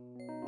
You.